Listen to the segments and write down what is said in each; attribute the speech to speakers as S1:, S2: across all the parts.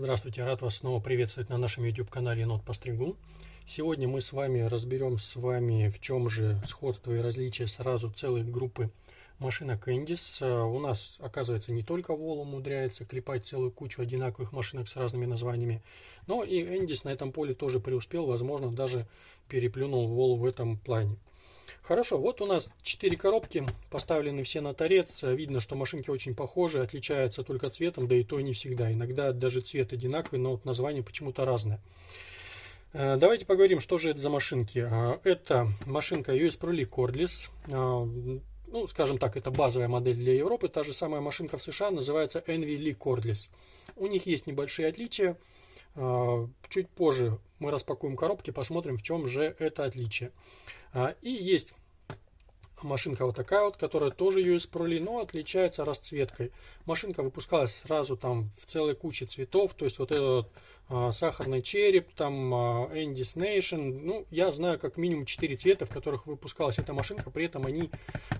S1: Здравствуйте, рад вас снова приветствовать на нашем YouTube канале Енот Постригун. Сегодня мы с вами разберем с вами в чем же сходство и различие сразу целой группы машинок Эндис. У нас, оказывается, не только Вол умудряется клепать целую кучу одинаковых машинок с разными названиями, но и Эндис на этом поле тоже преуспел, возможно, даже переплюнул Вол в этом плане. Хорошо, вот у нас 4 коробки, поставлены все на торец. Видно, что машинки очень похожи, отличаются только цветом, да и то не всегда. Иногда даже цвет одинаковый, но вот название почему-то разное. Э, давайте поговорим, что же это за машинки. Э, это машинка US Pro Cordless. Э, ну, скажем так, это базовая модель для Европы. Та же самая машинка в США называется Envy League Cordless. У них есть небольшие отличия. Чуть позже мы распакуем коробки, посмотрим, в чем же это отличие. А, и есть машинка вот такая вот, которая тоже US Pro но отличается расцветкой. Машинка выпускалась сразу там в целой куче цветов, то есть вот этот а, сахарный череп, там а, Andy's Nation, ну, я знаю как минимум 4 цвета, в которых выпускалась эта машинка, при этом они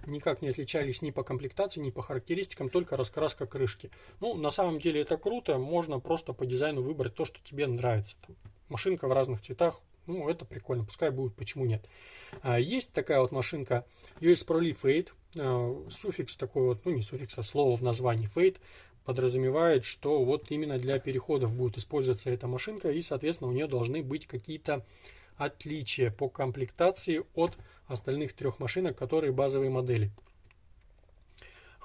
S1: никак не отличались ни по комплектации, ни по характеристикам, только раскраска крышки. Ну, на самом деле это круто, можно просто по дизайну выбрать то, что тебе нравится. Машинка в разных цветах, ну, это прикольно, пускай будет, почему нет. А, есть такая вот машинка US Pro Fade, а, суффикс такой вот, ну не суффикс, а слово в названии Fade, подразумевает, что вот именно для переходов будет использоваться эта машинка, и, соответственно, у нее должны быть какие-то отличия по комплектации от остальных трех машинок, которые базовые модели.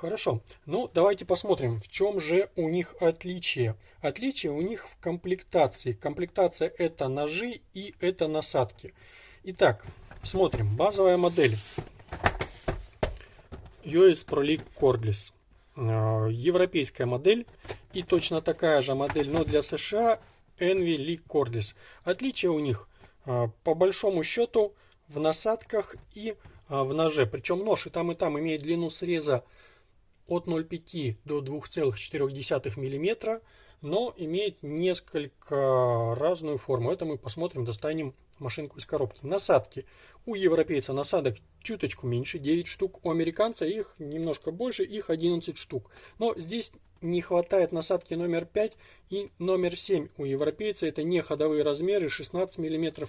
S1: Хорошо, ну давайте посмотрим, в чем же у них отличие. Отличие у них в комплектации. Комплектация это ножи и это насадки. Итак, смотрим. Базовая модель. US Pro League Cordless. Европейская модель. И точно такая же модель, но для США Envy League Cordless. Отличие у них а, по большому счету в насадках и а, в ноже. Причем нож и там и там имеет длину среза от 0,5 до 2,4 мм, но имеет несколько разную форму. Это мы посмотрим, достанем машинку из коробки. Насадки. У европейца насадок чуточку меньше, 9 штук. У американца их немножко больше, их 11 штук. Но здесь не хватает насадки номер 5 и номер 7. У европейца это не ходовые размеры 16 мм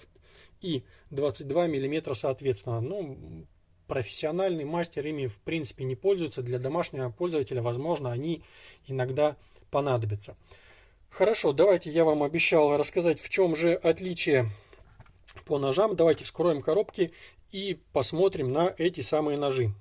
S1: и 22 мм соответственно. Ну, профессиональный мастер ими в принципе не пользуется. Для домашнего пользователя, возможно, они иногда понадобятся. Хорошо, давайте я вам обещал рассказать, в чем же отличие по ножам. Давайте вскроем коробки и посмотрим на эти самые ножи.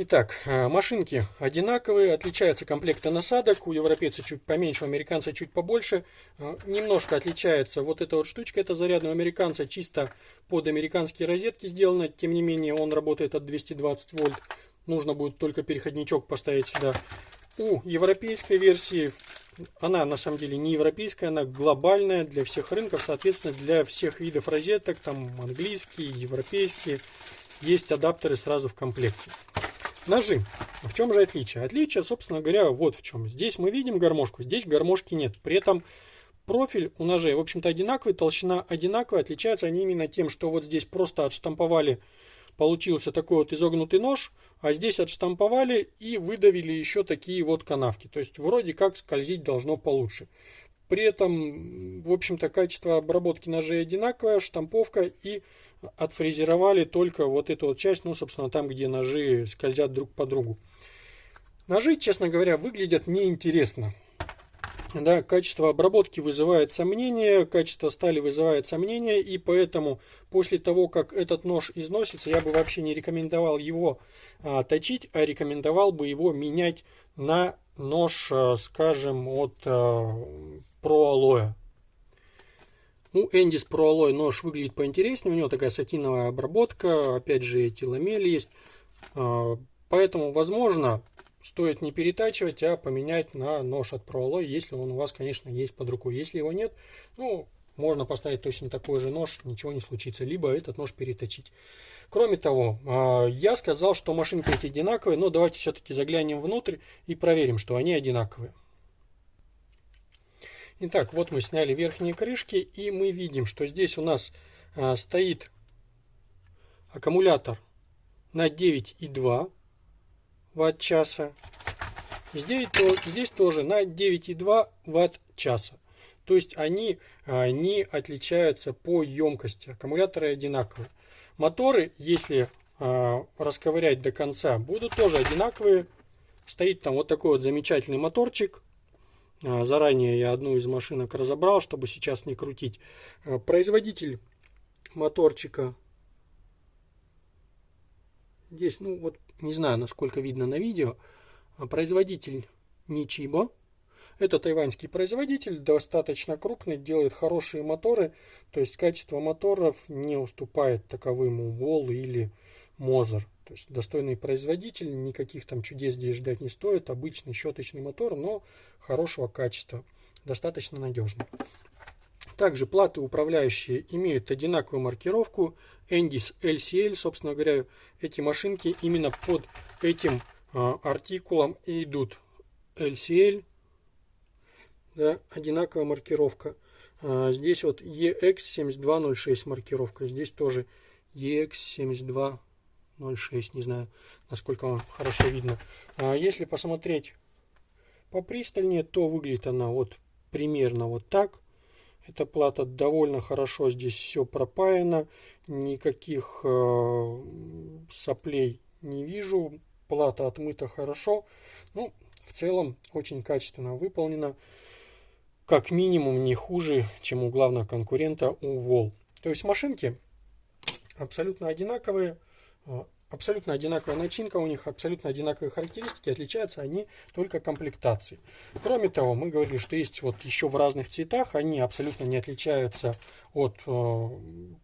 S1: Итак, э, машинки одинаковые, отличаются комплекты насадок, у европейца чуть поменьше, у американца чуть побольше. Э, немножко отличается вот эта вот штучка, это зарядный у американца чисто под американские розетки сделано, тем не менее он работает от 220 вольт. Нужно будет только переходничок поставить сюда. У европейской версии, она на самом деле не европейская, она глобальная для всех рынков, соответственно для всех видов розеток, там английские, европейские, есть адаптеры сразу в комплекте. Ножи. В чем же отличие? Отличие, собственно говоря, вот в чем. Здесь мы видим гармошку, здесь гармошки нет. При этом профиль у ножей, в общем-то, одинаковый, толщина одинаковая. Отличаются они именно тем, что вот здесь просто отштамповали, получился такой вот изогнутый нож, а здесь отштамповали и выдавили еще такие вот канавки. То есть вроде как скользить должно получше. При этом, в общем-то, качество обработки ножей одинаковое, штамповка и отфрезеровали только вот эту вот часть, ну, собственно, там, где ножи скользят друг по другу. Ножи, честно говоря, выглядят неинтересно. Да, качество обработки вызывает сомнения, качество стали вызывает сомнения, и поэтому после того, как этот нож износится, я бы вообще не рекомендовал его а, точить, а рекомендовал бы его менять на нож, а, скажем, от а, Alloy. У Эндис Pro Alloy нож выглядит поинтереснее, у него такая сатиновая обработка, опять же эти ламели есть. А, поэтому, возможно, стоит не перетачивать, а поменять на нож от Pro Alloy, если он у вас, конечно, есть под рукой. Если его нет, ну, можно поставить точно такой же нож, ничего не случится, либо этот нож переточить. Кроме того, а, я сказал, что машинки эти одинаковые, но давайте все-таки заглянем внутрь и проверим, что они одинаковые. Итак, вот мы сняли верхние крышки, и мы видим, что здесь у нас а, стоит аккумулятор на 9,2 ватт-часа. Здесь, здесь тоже на 9,2 ватт-часа. То есть они а, не отличаются по емкости. Аккумуляторы одинаковые. Моторы, если а, расковырять до конца, будут тоже одинаковые. Стоит там вот такой вот замечательный моторчик. А, заранее я одну из машинок разобрал, чтобы сейчас не крутить. А, производитель моторчика здесь, ну вот не знаю, насколько видно на видео. Производитель Ничибо. Это тайваньский производитель, достаточно крупный, делает хорошие моторы. То есть качество моторов не уступает таковым у Вол или Мозер. То есть достойный производитель, никаких там чудес здесь ждать не стоит. Обычный щеточный мотор, но хорошего качества, достаточно надежный. Также платы управляющие имеют одинаковую маркировку Endis LCL. Собственно говоря, эти машинки именно под этим а, артикулом и идут. LCL, да, одинаковая маркировка. А, здесь вот EX7206 маркировка. Здесь тоже EX7206. 0,6, не знаю, насколько вам хорошо видно. А если посмотреть попристальнее, то выглядит она вот примерно вот так. Эта плата довольно хорошо здесь все пропаяно, никаких э, соплей не вижу, плата отмыта хорошо. Ну, в целом очень качественно выполнена, как минимум не хуже, чем у главного конкурента у Wall. То есть машинки абсолютно одинаковые, абсолютно одинаковая начинка у них, абсолютно одинаковые характеристики, отличаются они только комплектацией. Кроме того, мы говорили, что есть вот еще в разных цветах, они абсолютно не отличаются от, э,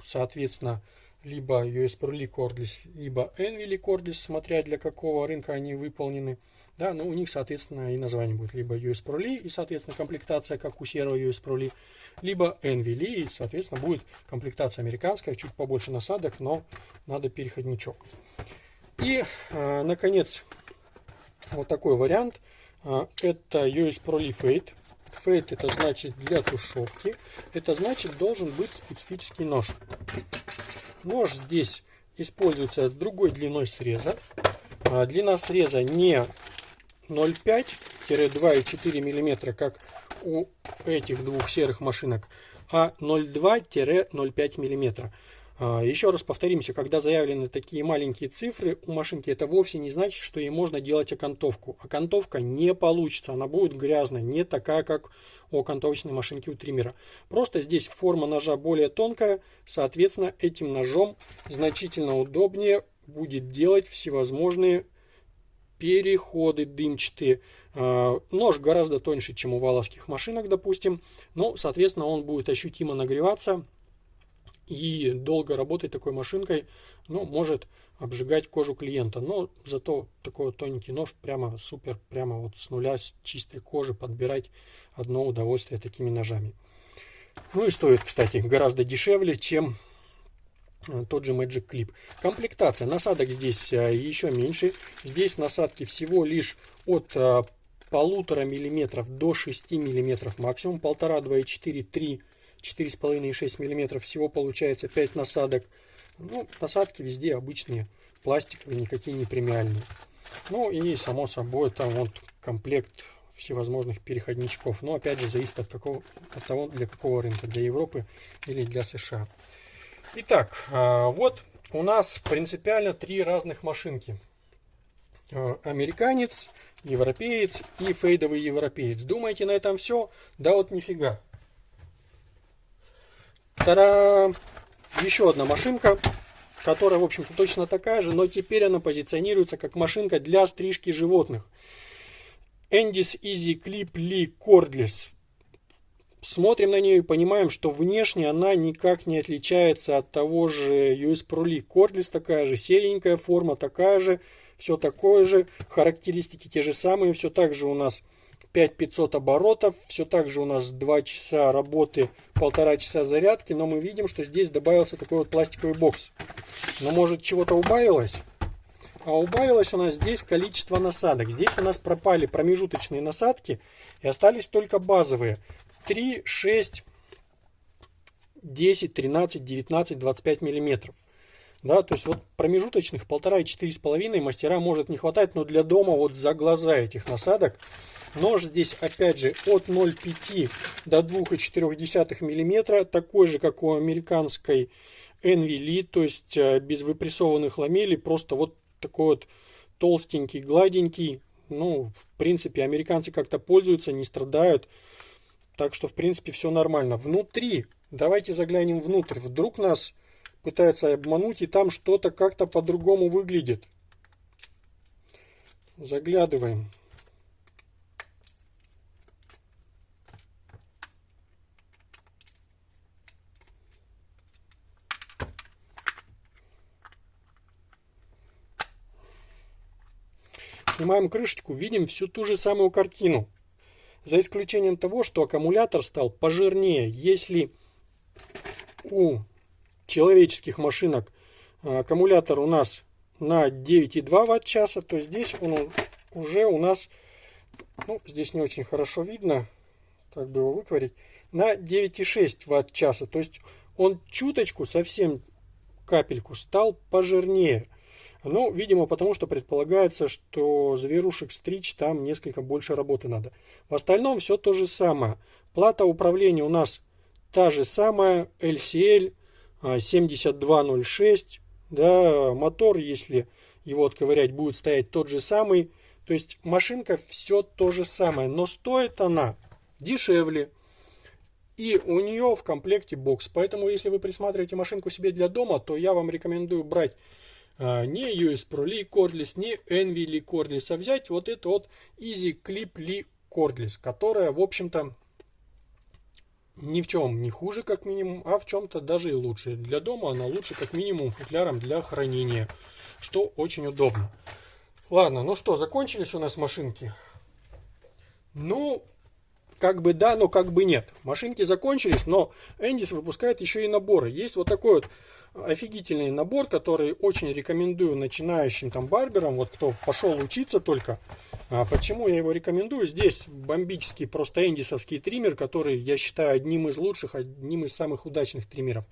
S1: соответственно, либо US Pro Cordless, либо Envy Cordless, смотря для какого рынка они выполнены. Да, но у них, соответственно, и название будет либо US Pro Lee, и, соответственно, комплектация, как у серого US Pro Lee, либо Envy Lee, и, соответственно, будет комплектация американская, чуть побольше насадок, но надо переходничок. И, э, наконец, вот такой вариант. Э, это US Pro Lee Fade. Fade это значит для тушевки. Это значит должен быть специфический нож. Нож здесь используется с другой длиной среза. А длина среза не 0,5-2,4 мм, как у этих двух серых машинок, а 0,2-0,5 мм. А, еще раз повторимся, когда заявлены такие маленькие цифры у машинки, это вовсе не значит, что ей можно делать окантовку. Окантовка не получится, она будет грязная, не такая, как у окантовочной машинки у триммера. Просто здесь форма ножа более тонкая, соответственно, этим ножом значительно удобнее будет делать всевозможные переходы дымчатые. А, нож гораздо тоньше, чем у валовских машинок, допустим. Но, соответственно, он будет ощутимо нагреваться. И долго работать такой машинкой, ну, может обжигать кожу клиента. Но зато такой вот тоненький нож прямо супер, прямо вот с нуля, с чистой кожи подбирать одно удовольствие такими ножами. Ну и стоит, кстати, гораздо дешевле, чем Э, тот же Magic Clip. Комплектация насадок здесь э, еще меньше. Здесь насадки всего лишь от э, полутора миллиметров до 6 миллиметров максимум. Полтора, два и четыре, три, четыре с половиной и шесть миллиметров. Всего получается 5 насадок. Ну, насадки везде обычные, пластиковые, никакие не премиальные. Ну и само собой там вот комплект всевозможных переходничков. Но опять же зависит от, какого, от того, для какого рынка, для Европы или для США. Итак, а, вот у нас принципиально три разных машинки. А, американец, европеец и фейдовый европеец. Думаете, на этом все? Да вот нифига. Тара! Еще одна машинка, которая, в общем-то, точно такая же, но теперь она позиционируется как машинка для стрижки животных. Endis Easy Clip Lee Cordless смотрим на нее и понимаем, что внешне она никак не отличается от того же US Pro League. Cordless такая же, серенькая форма такая же, все такое же, характеристики те же самые, все так же у нас 5500 оборотов, все так же у нас 2 часа работы, полтора часа зарядки, но мы видим, что здесь добавился такой вот пластиковый бокс. Но может чего-то убавилось? А убавилось у нас здесь количество насадок. Здесь у нас пропали промежуточные насадки и остались только базовые. 3, 6, 10, 13, 19, 25 миллиметров. Да, то есть вот промежуточных полтора и четыре с половиной мастера может не хватать, но для дома вот за глаза этих насадок. Нож здесь опять же от 0,5 до 2,4 мм, такой же как у американской Envy то есть э, без выпрессованных ламелей, просто вот такой вот толстенький, гладенький. Ну, в принципе, американцы как-то пользуются, не страдают. Так что, в принципе, все нормально. Внутри, давайте заглянем внутрь. Вдруг нас пытаются обмануть, и там что-то как-то по-другому выглядит. Заглядываем. Снимаем крышечку, видим всю ту же самую картину. За исключением того, что аккумулятор стал пожирнее. Если у человеческих машинок а, аккумулятор у нас на 9,2 ватт-часа, то здесь он уже у нас, ну, здесь не очень хорошо видно, как бы его выковырить, на 9,6 ватт-часа. То есть он чуточку, совсем капельку стал пожирнее. Ну, видимо, потому что предполагается, что зверушек стричь там несколько больше работы надо. В остальном все то же самое. Плата управления у нас та же самая, LCL 7206. Да, мотор, если его отковырять, будет стоять тот же самый. То есть машинка все то же самое, но стоит она дешевле. И у нее в комплекте бокс. Поэтому, если вы присматриваете машинку себе для дома, то я вам рекомендую брать а, не US Pro Lee Cordless, не Envy Lee Cordless, а взять вот эту вот Easy Clip Lee Cordless, которая, в общем-то, ни в чем не хуже, как минимум, а в чем-то даже и лучше. Для дома она лучше, как минимум, футляром для хранения, что очень удобно. Ладно, ну что, закончились у нас машинки? Ну, как бы да, но как бы нет. Машинки закончились, но Эндис выпускает еще и наборы. Есть вот такой вот офигительный набор, который очень рекомендую начинающим там барберам, вот кто пошел учиться только. А почему я его рекомендую? Здесь бомбический просто эндисовский триммер, который я считаю одним из лучших, одним из самых удачных триммеров.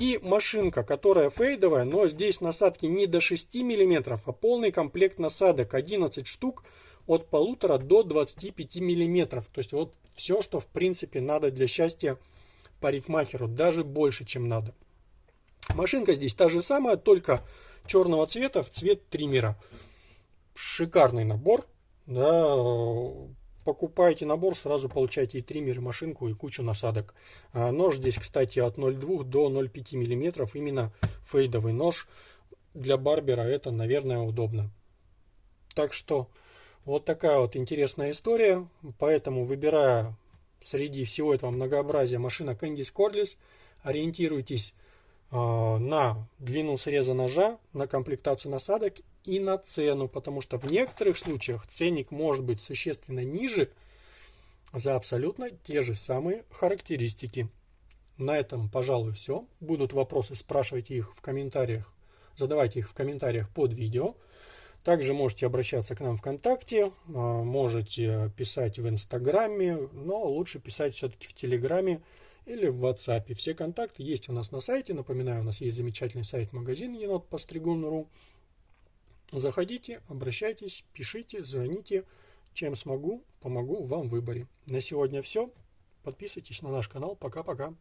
S1: И машинка, которая фейдовая, но здесь насадки не до 6 мм, а полный комплект насадок 11 штук от полутора до 25 мм. То есть вот все, что в принципе надо для счастья парикмахеру, даже больше, чем надо. Машинка здесь та же самая, только черного цвета в цвет триммера. Шикарный набор. Да, покупаете набор, сразу получаете и триммер, и машинку, и кучу насадок. А нож здесь, кстати, от 0,2 до 0,5 мм. Именно фейдовый нож. Для барбера это, наверное, удобно. Так что вот такая вот интересная история. Поэтому, выбирая среди всего этого многообразия машина Candice Cordless, ориентируйтесь а, на длину среза ножа, на комплектацию насадок и на цену, потому что в некоторых случаях ценник может быть существенно ниже за абсолютно те же самые характеристики. На этом, пожалуй, все. Будут вопросы, спрашивайте их в комментариях, задавайте их в комментариях под видео. Также можете обращаться к нам ВКонтакте, а, можете писать в Инстаграме, но лучше писать все-таки в Телеграме или в WhatsApp. Все контакты есть у нас на сайте. Напоминаю, у нас есть замечательный сайт-магазин енот постригун.ру. Заходите, обращайтесь, пишите, звоните. Чем смогу, помогу вам в выборе. На сегодня все. Подписывайтесь на наш канал. Пока-пока.